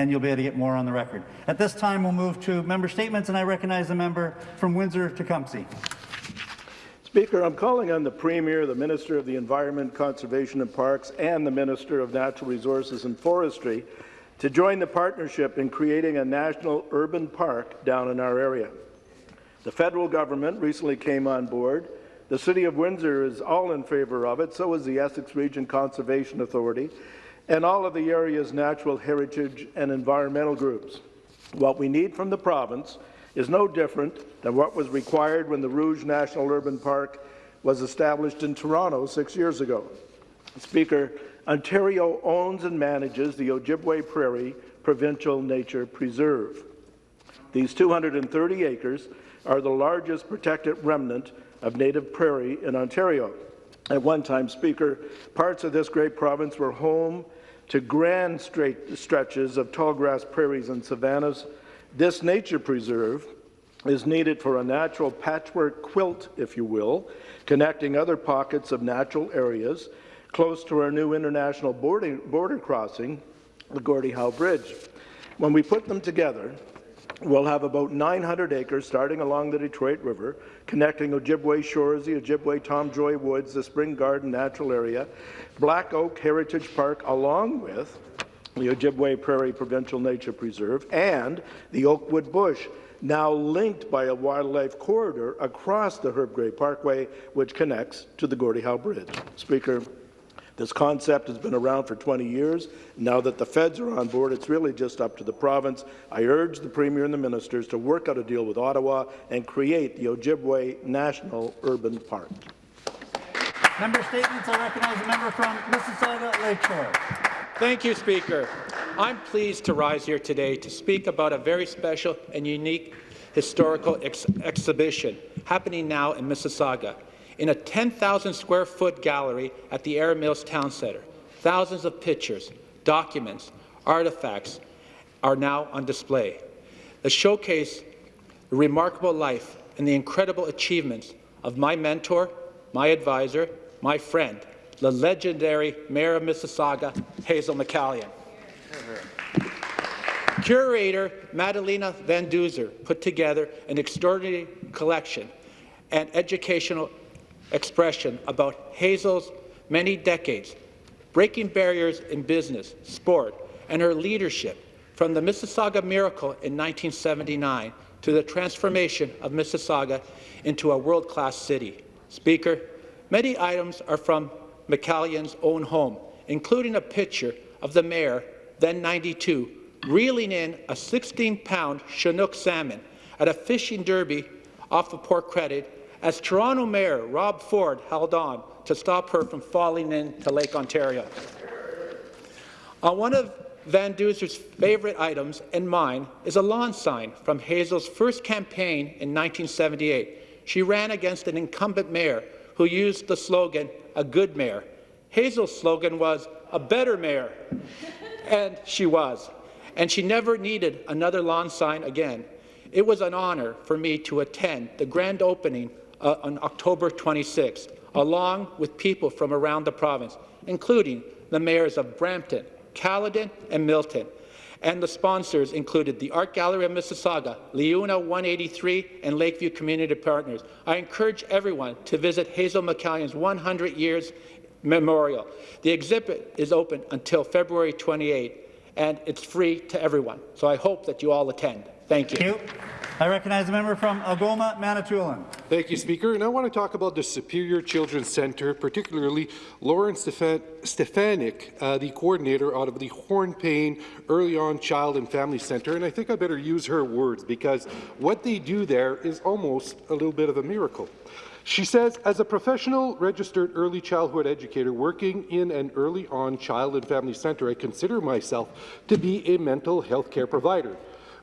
and you'll be able to get more on the record. At this time, we'll move to member statements, and I recognize the member from Windsor-Tecumseh. Speaker, I'm calling on the Premier, the Minister of the Environment, Conservation and Parks, and the Minister of Natural Resources and Forestry to join the partnership in creating a national urban park down in our area. The federal government recently came on board. The City of Windsor is all in favour of it, so is the Essex Region Conservation Authority, and all of the area's natural heritage and environmental groups. What we need from the province is no different than what was required when the Rouge National Urban Park was established in Toronto six years ago. Speaker, Ontario owns and manages the Ojibway Prairie Provincial Nature Preserve. These 230 acres are the largest protected remnant of native prairie in Ontario. At one time, Speaker, parts of this great province were home to grand straight stretches of tall grass prairies and savannas. This nature preserve is needed for a natural patchwork quilt, if you will, connecting other pockets of natural areas close to our new international border, border crossing, the Gordie Howe Bridge. When we put them together, we'll have about 900 acres starting along the Detroit River, connecting Ojibway Shores, the Ojibway Tom Joy Woods, the Spring Garden Natural Area, Black Oak Heritage Park, along with the Ojibway Prairie Provincial Nature Preserve, and the Oakwood Bush, now linked by a wildlife corridor across the Herb Gray Parkway, which connects to the Gordie Howe Bridge. Speaker, this concept has been around for 20 years. Now that the feds are on board, it's really just up to the province. I urge the Premier and the ministers to work out a deal with Ottawa and create the Ojibway National Urban Park. Member statements. I recognize the member from Mississauga Lakeshore. Thank you, Speaker. I'm pleased to rise here today to speak about a very special and unique historical ex exhibition happening now in Mississauga in a 10,000 square foot gallery at the Erin Mills Town Centre. Thousands of pictures, documents, artifacts are now on display. The showcase the remarkable life and the incredible achievements of my mentor, my advisor, my friend, the legendary Mayor of Mississauga, Hazel McCallion. Curator Madalena Van Duzer put together an extraordinary collection and educational expression about Hazel's many decades, breaking barriers in business, sport, and her leadership from the Mississauga Miracle in 1979 to the transformation of Mississauga into a world-class city. Speaker, many items are from McCallion's own home, including a picture of the mayor, then 92, reeling in a 16-pound Chinook salmon at a fishing derby off of Port Credit as Toronto Mayor Rob Ford held on to stop her from falling into Lake Ontario. On one of Van Duser's favourite items and mine is a lawn sign from Hazel's first campaign in 1978. She ran against an incumbent mayor who used the slogan, a good mayor. Hazel's slogan was, a better mayor. and she was. And she never needed another lawn sign again. It was an honour for me to attend the grand opening uh, on October 26th, along with people from around the province, including the mayors of Brampton, Caledon, and Milton. And the sponsors included the Art Gallery of Mississauga, LiUNA 183, and Lakeview Community Partners. I encourage everyone to visit Hazel McCallion's 100 years memorial. The exhibit is open until February 28, and it's free to everyone. So I hope that you all attend. Thank you. Thank you. I recognize the member from Algoma, Manitoulin. Thank you, Speaker. And I want to talk about the Superior Children's Centre, particularly Lauren Stefanik, uh, the coordinator out of the Hornepayne Early On Child and Family Centre. And I think I better use her words because what they do there is almost a little bit of a miracle. She says, as a professional registered early childhood educator working in an early on child and family centre, I consider myself to be a mental health care provider.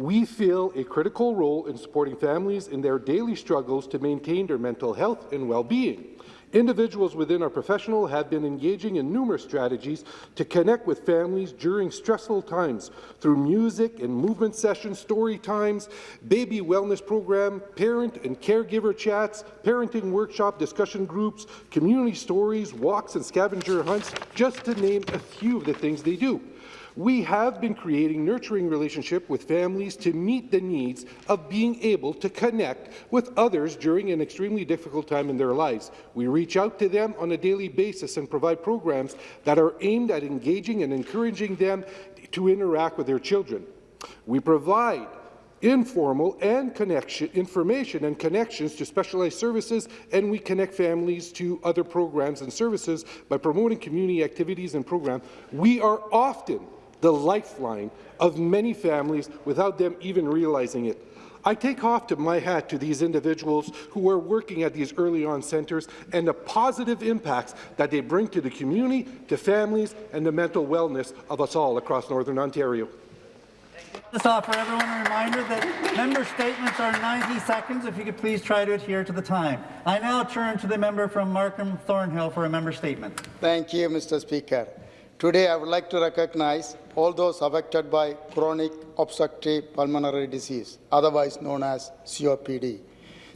We feel a critical role in supporting families in their daily struggles to maintain their mental health and well-being. Individuals within our professional have been engaging in numerous strategies to connect with families during stressful times through music and movement sessions, story times, baby wellness program, parent and caregiver chats, parenting workshop discussion groups, community stories, walks and scavenger hunts, just to name a few of the things they do. We have been creating nurturing relationship with families to meet the needs of being able to connect with others during an extremely difficult time in their lives. We reach out to them on a daily basis and provide programs that are aimed at engaging and encouraging them to interact with their children. We provide informal and connection information and connections to specialized services, and we connect families to other programs and services by promoting community activities and programs. We are often the lifeline of many families without them even realizing it. I take off to my hat to these individuals who are working at these early on centres and the positive impacts that they bring to the community, to families, and the mental wellness of us all across Northern Ontario. Just offer everyone a reminder that member statements are 90 seconds. If you could please try to adhere to the time. I now turn to the member from Markham Thornhill for a member statement. Thank you, Mr. Speaker. Today, I would like to recognize all those affected by chronic obstructive pulmonary disease, otherwise known as COPD.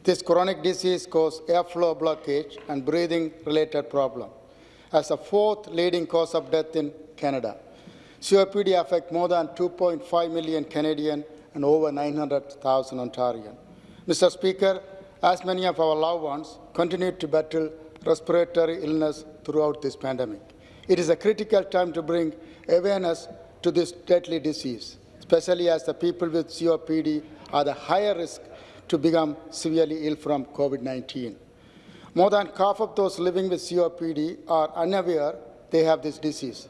This chronic disease causes airflow blockage and breathing-related problem as the fourth leading cause of death in Canada. COPD affects more than 2.5 million Canadian and over 900,000 Ontarian. Mr. Speaker, as many of our loved ones continue to battle respiratory illness throughout this pandemic, it is a critical time to bring awareness to this deadly disease, especially as the people with COPD are the higher risk to become severely ill from COVID-19. More than half of those living with COPD are unaware they have this disease.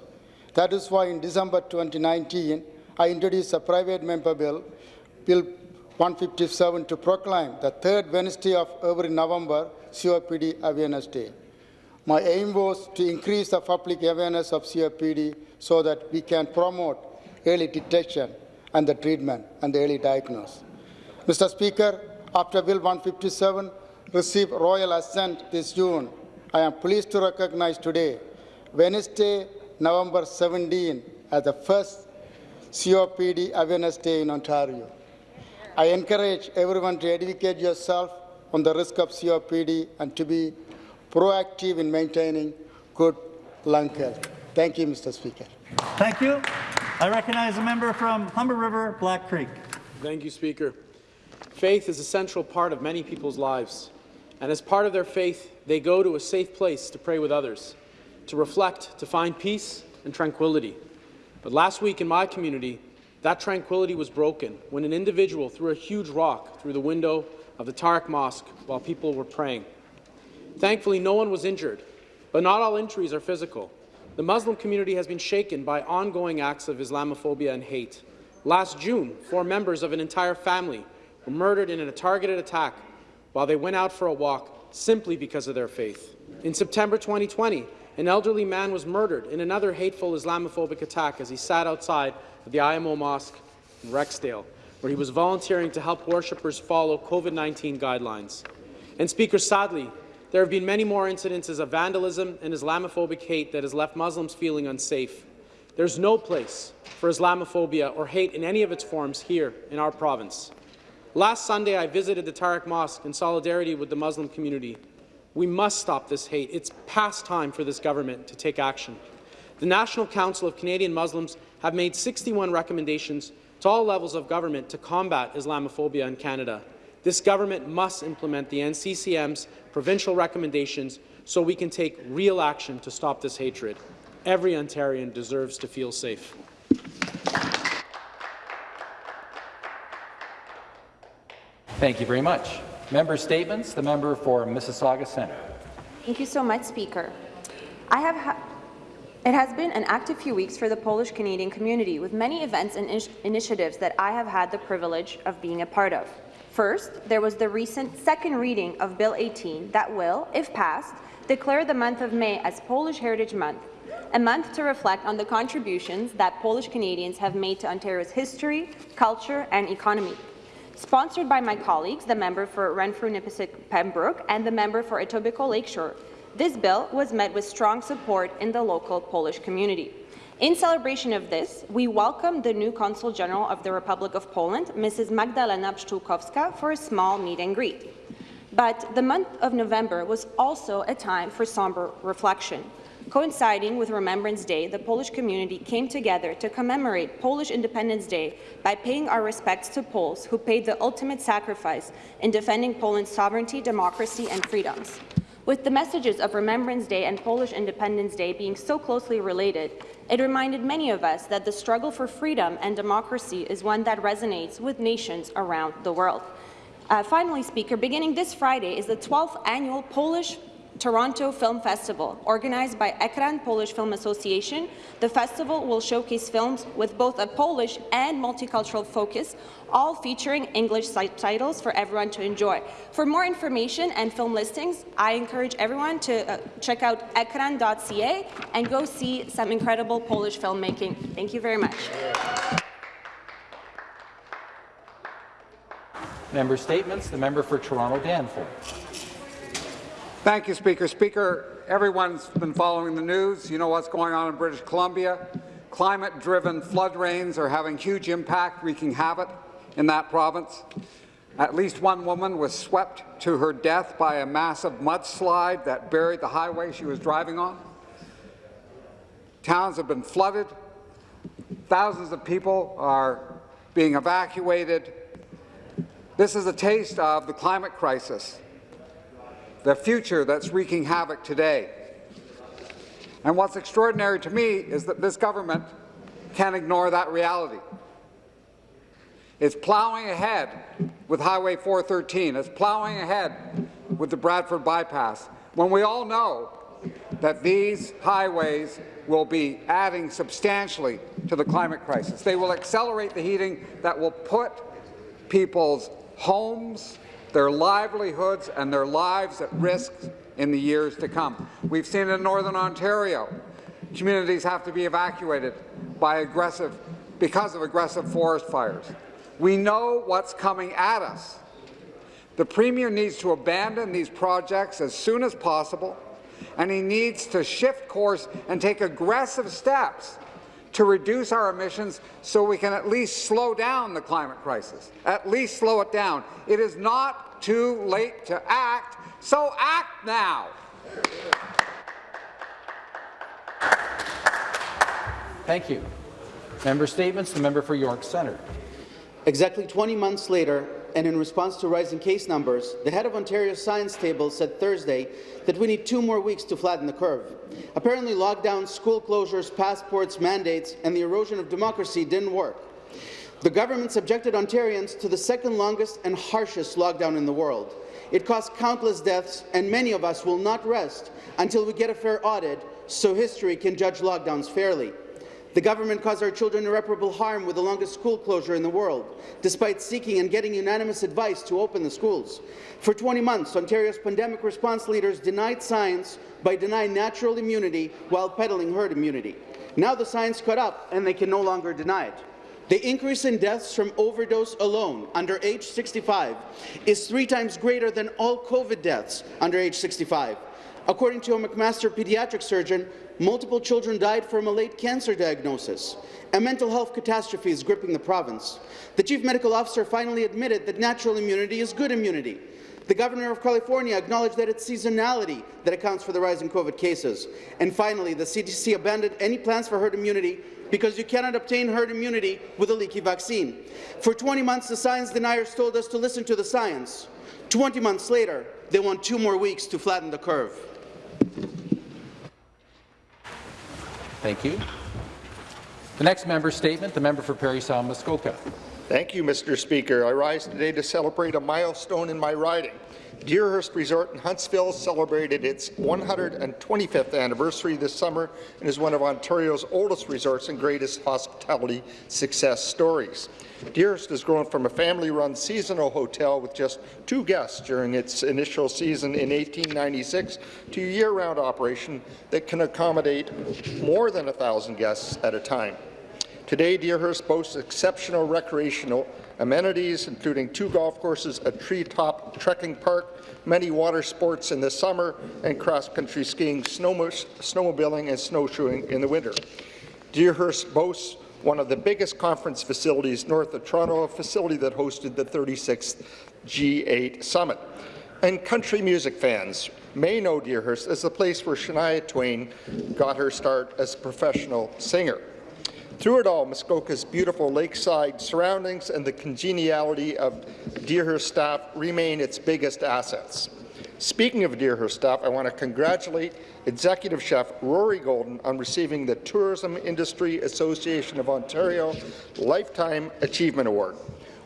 That is why in December 2019, I introduced a private member bill, Bill 157, to proclaim the third Wednesday of every November COPD Awareness Day. My aim was to increase the public awareness of COPD so that we can promote early detection and the treatment and the early diagnosis. Mr. Speaker, after Bill 157 received royal assent this June, I am pleased to recognize today, Wednesday, November 17 as the first COPD Awareness Day in Ontario. I encourage everyone to educate yourself on the risk of COPD and to be proactive in maintaining good lung health. Thank you, Mr. Speaker. Thank you. I recognize a member from Humber River, Black Creek. Thank you, Speaker. Faith is a central part of many people's lives, and as part of their faith, they go to a safe place to pray with others to reflect, to find peace and tranquility. But last week in my community, that tranquility was broken when an individual threw a huge rock through the window of the Tariq Mosque while people were praying. Thankfully, no one was injured, but not all injuries are physical. The Muslim community has been shaken by ongoing acts of Islamophobia and hate. Last June, four members of an entire family were murdered in a targeted attack while they went out for a walk simply because of their faith. In September 2020, an elderly man was murdered in another hateful Islamophobic attack as he sat outside the IMO Mosque in Rexdale, where he was volunteering to help worshippers follow COVID-19 guidelines. And Speaker, sadly, there have been many more incidences of vandalism and Islamophobic hate that has left Muslims feeling unsafe. There's no place for Islamophobia or hate in any of its forms here in our province. Last Sunday, I visited the Tariq Mosque in solidarity with the Muslim community we must stop this hate. It's past time for this government to take action. The National Council of Canadian Muslims have made 61 recommendations to all levels of government to combat Islamophobia in Canada. This government must implement the NCCM's provincial recommendations so we can take real action to stop this hatred. Every Ontarian deserves to feel safe. Thank you very much. Member statements. The member for Mississauga Centre. Thank you so much, Speaker. I have it has been an active few weeks for the Polish-Canadian community, with many events and initiatives that I have had the privilege of being a part of. First, there was the recent second reading of Bill 18 that will, if passed, declare the month of May as Polish Heritage Month, a month to reflect on the contributions that Polish Canadians have made to Ontario's history, culture and economy sponsored by my colleagues, the member for Renfrew-Nipissing Pembroke and the member for Etobicoke Lakeshore. This bill was met with strong support in the local Polish community. In celebration of this, we welcome the new Consul General of the Republic of Poland, Mrs. Magdalena Pszczółkowska, for a small meet and greet. But the month of November was also a time for somber reflection. Coinciding with Remembrance Day, the Polish community came together to commemorate Polish Independence Day by paying our respects to Poles who paid the ultimate sacrifice in defending Poland's sovereignty, democracy and freedoms. With the messages of Remembrance Day and Polish Independence Day being so closely related, it reminded many of us that the struggle for freedom and democracy is one that resonates with nations around the world. Uh, finally, Speaker, beginning this Friday is the 12th annual Polish Toronto Film Festival. Organized by Ekran Polish Film Association, the festival will showcase films with both a Polish and multicultural focus, all featuring English titles for everyone to enjoy. For more information and film listings, I encourage everyone to uh, check out ekran.ca and go see some incredible Polish filmmaking. Thank you very much. Member Statements. The member for Toronto Danforth. Thank you, Speaker. Speaker, everyone's been following the news. You know what's going on in British Columbia. Climate-driven flood rains are having huge impact, wreaking havoc in that province. At least one woman was swept to her death by a massive mudslide that buried the highway she was driving on. Towns have been flooded. Thousands of people are being evacuated. This is a taste of the climate crisis the future that's wreaking havoc today. And what's extraordinary to me is that this government can't ignore that reality. It's plowing ahead with Highway 413. It's plowing ahead with the Bradford bypass, when we all know that these highways will be adding substantially to the climate crisis. They will accelerate the heating that will put people's homes, their livelihoods and their lives at risk in the years to come. We've seen in Northern Ontario, communities have to be evacuated by aggressive, because of aggressive forest fires. We know what's coming at us. The Premier needs to abandon these projects as soon as possible, and he needs to shift course and take aggressive steps to reduce our emissions so we can at least slow down the climate crisis, at least slow it down. It is not too late to act, so act now. Thank you. Member Statements. The member for York Centre. Exactly 20 months later, and in response to rising case numbers, the head of Ontario's science table said Thursday that we need two more weeks to flatten the curve. Apparently, lockdowns, school closures, passports, mandates, and the erosion of democracy didn't work. The government subjected Ontarians to the second longest and harshest lockdown in the world. It caused countless deaths, and many of us will not rest until we get a fair audit so history can judge lockdowns fairly. The government caused our children irreparable harm with the longest school closure in the world, despite seeking and getting unanimous advice to open the schools. For 20 months, Ontario's pandemic response leaders denied science by denying natural immunity while peddling herd immunity. Now the science caught up, and they can no longer deny it. The increase in deaths from overdose alone under age 65 is three times greater than all COVID deaths under age 65. According to a McMaster pediatric surgeon, multiple children died from a late cancer diagnosis. A mental health catastrophe is gripping the province. The chief medical officer finally admitted that natural immunity is good immunity. The governor of California acknowledged that it's seasonality that accounts for the rise in COVID cases. And finally, the CDC abandoned any plans for herd immunity because you cannot obtain herd immunity with a leaky vaccine. For 20 months, the science deniers told us to listen to the science. 20 months later, they want two more weeks to flatten the curve. Thank you. The next member statement, the member for Parry Sound Muskoka. Thank you, Mr. Speaker. I rise today to celebrate a milestone in my riding. Deerhurst Resort in Huntsville celebrated its 125th anniversary this summer and is one of Ontario's oldest resorts and greatest hospitality success stories. Deerhurst has grown from a family-run seasonal hotel with just two guests during its initial season in 1896 to a year-round operation that can accommodate more than 1,000 guests at a time. Today, Deerhurst boasts exceptional recreational amenities, including two golf courses, a treetop trekking park, many water sports in the summer, and cross-country skiing, snowmobiling, and snowshoeing in the winter. Deerhurst boasts one of the biggest conference facilities north of Toronto, a facility that hosted the 36th G8 Summit. And country music fans, may know Deerhurst as the place where Shania Twain got her start as a professional singer. Through it all, Muskoka's beautiful lakeside surroundings and the congeniality of Deerhurst staff remain its biggest assets. Speaking of Deerhurst staff, I want to congratulate Executive Chef Rory Golden on receiving the Tourism Industry Association of Ontario Lifetime Achievement Award.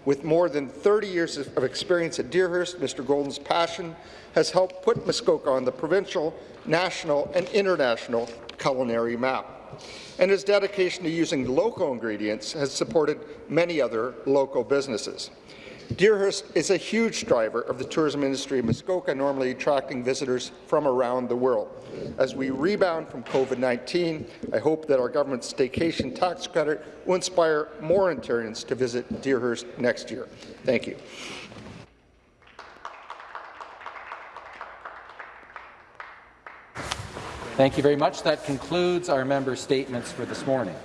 With more than 30 years of experience at Deerhurst, Mr. Golden's passion has helped put Muskoka on the provincial, national and international culinary map. And his dedication to using local ingredients has supported many other local businesses. Deerhurst is a huge driver of the tourism industry in Muskoka, normally attracting visitors from around the world. As we rebound from COVID-19, I hope that our government's staycation tax credit will inspire more Ontarians to visit Deerhurst next year. Thank you. Thank you very much. That concludes our member statements for this morning.